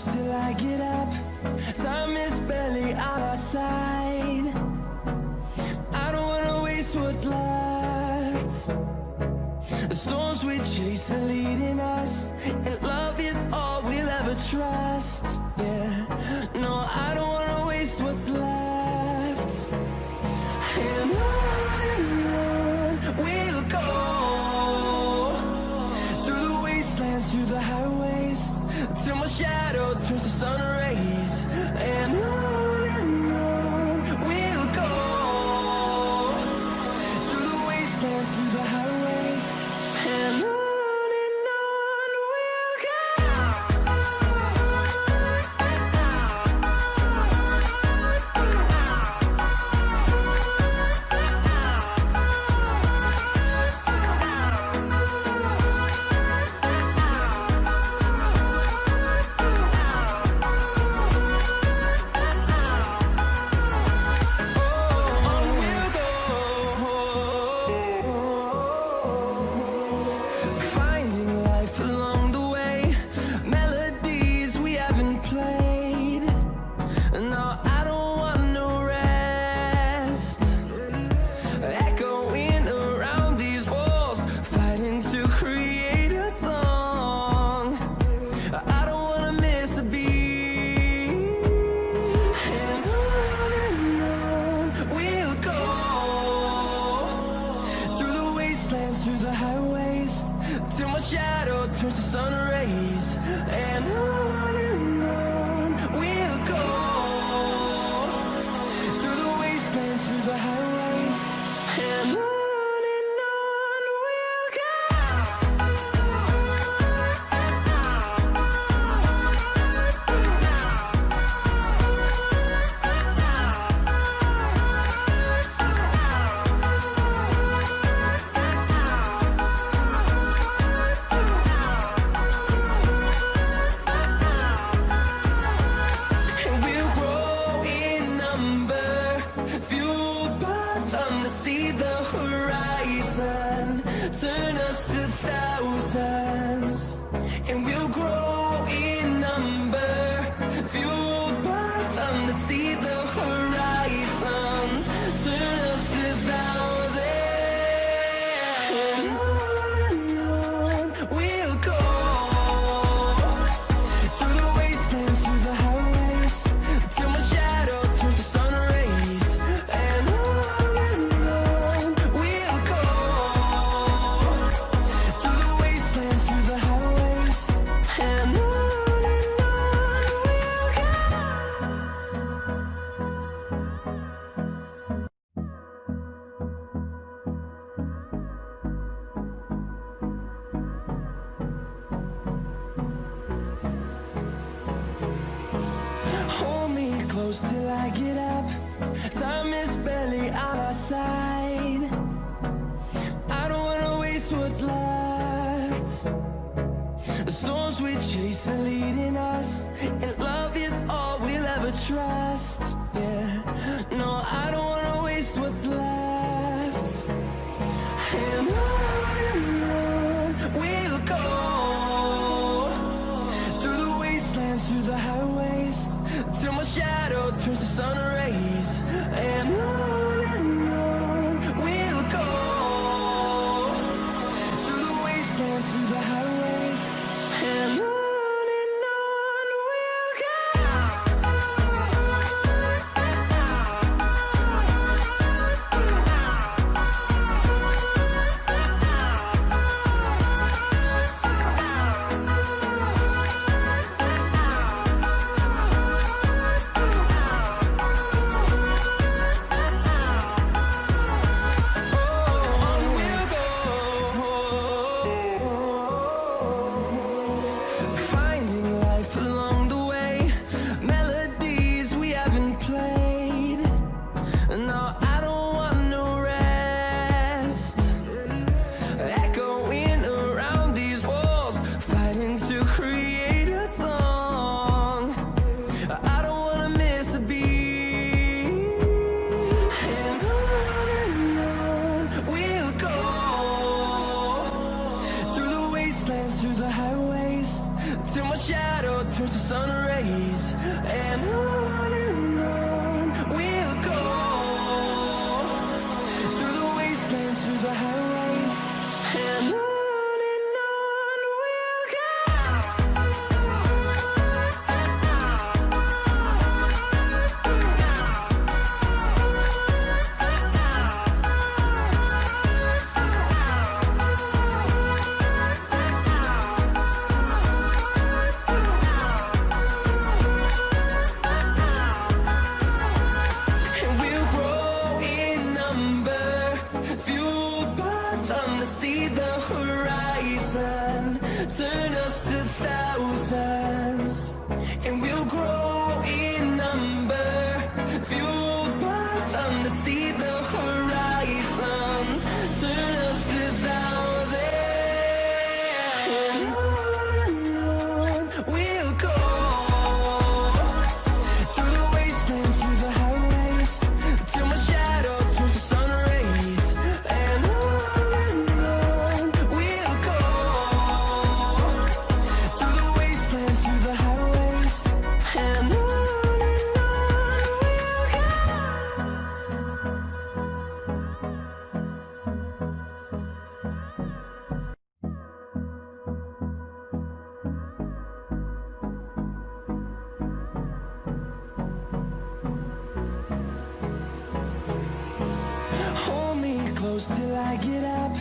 push till I get up. Time is barely on our side. I don't wanna waste what's left. The storms we chase are leading us And love is all we'll ever trust. and close till I get up. Time is barely on our side. I don't wanna waste what's left. The storms we chase are leading us And love is all we'll ever trust. Yeah, no, I don't wanna waste what's left. till my shadow turns to sun rays. See the horizon, turn us to thousands. close till I get up.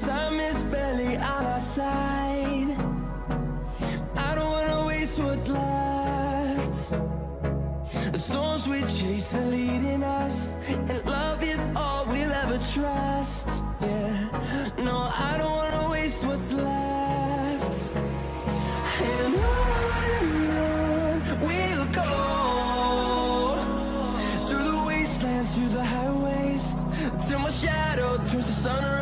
Time is barely on our side. I don't wanna waste what's left. The storms we chase are leading us And love is all we'll ever trust. Yeah, no, I don't wanna waste what's left. And I sunrise